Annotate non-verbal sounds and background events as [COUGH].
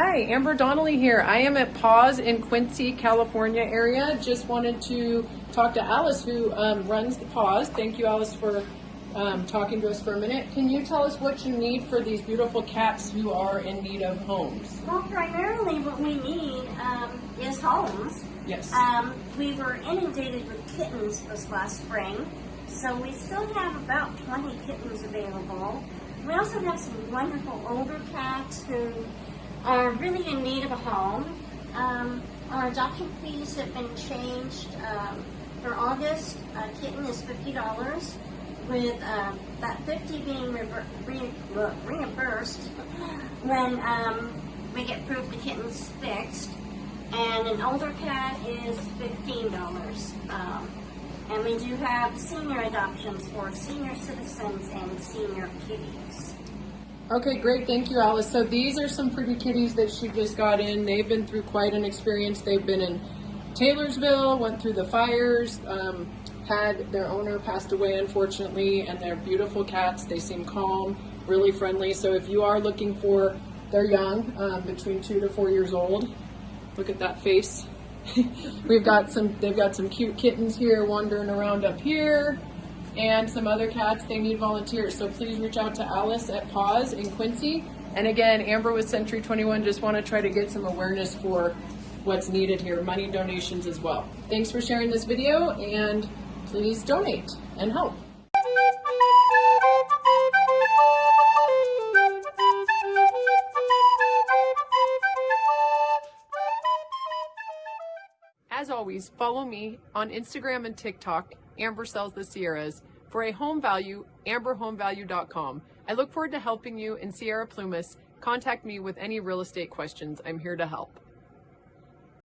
Hi, Amber Donnelly here. I am at Paws in Quincy, California area. Just wanted to talk to Alice who um, runs the Paws. Thank you, Alice, for um, talking to us for a minute. Can you tell us what you need for these beautiful cats who are in need of homes? Well, primarily what we need um, is homes. Yes. Um, we were inundated with kittens this last spring, so we still have about 20 kittens available. We also have some wonderful older cats who are really in need of a home. Um, our adoption fees have been changed. Um, for August, a kitten is $50 with um, that 50 being rever- re- uh, reimbursed when um, we get proof the kitten's fixed. And an older cat is $15. Um, and we do have senior adoptions for senior citizens and senior kitties. Okay, great. Thank you, Alice. So these are some pretty kitties that she just got in. They've been through quite an experience. They've been in Taylorsville, went through the fires, um, had their owner passed away, unfortunately, and they're beautiful cats. They seem calm, really friendly. So if you are looking for, they're young, um, between two to four years old. Look at that face. [LAUGHS] We've got some, they've got some cute kittens here wandering around up here and some other cats. They need volunteers. So please reach out to Alice at Paws in Quincy. And again, Amber with Century 21 just want to try to get some awareness for what's needed here, money donations as well. Thanks for sharing this video and please donate and help. As always, follow me on Instagram and TikTok, Amber Sells the Sierras. For a home value, amberhomevalue.com. I look forward to helping you in Sierra Plumas. Contact me with any real estate questions. I'm here to help.